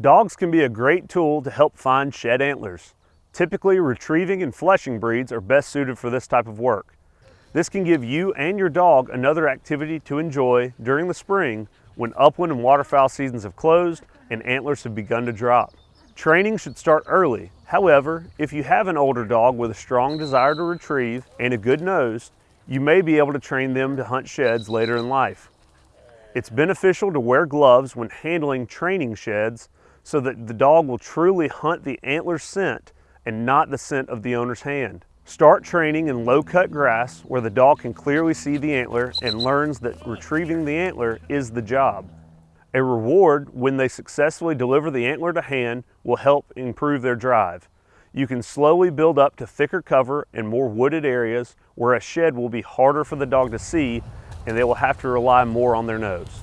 Dogs can be a great tool to help find shed antlers. Typically, retrieving and flushing breeds are best suited for this type of work. This can give you and your dog another activity to enjoy during the spring when upland and waterfowl seasons have closed and antlers have begun to drop. Training should start early. However, if you have an older dog with a strong desire to retrieve and a good nose, you may be able to train them to hunt sheds later in life. It's beneficial to wear gloves when handling training sheds so that the dog will truly hunt the antler scent and not the scent of the owner's hand. Start training in low cut grass where the dog can clearly see the antler and learns that retrieving the antler is the job. A reward when they successfully deliver the antler to hand will help improve their drive. You can slowly build up to thicker cover and more wooded areas where a shed will be harder for the dog to see and they will have to rely more on their nose.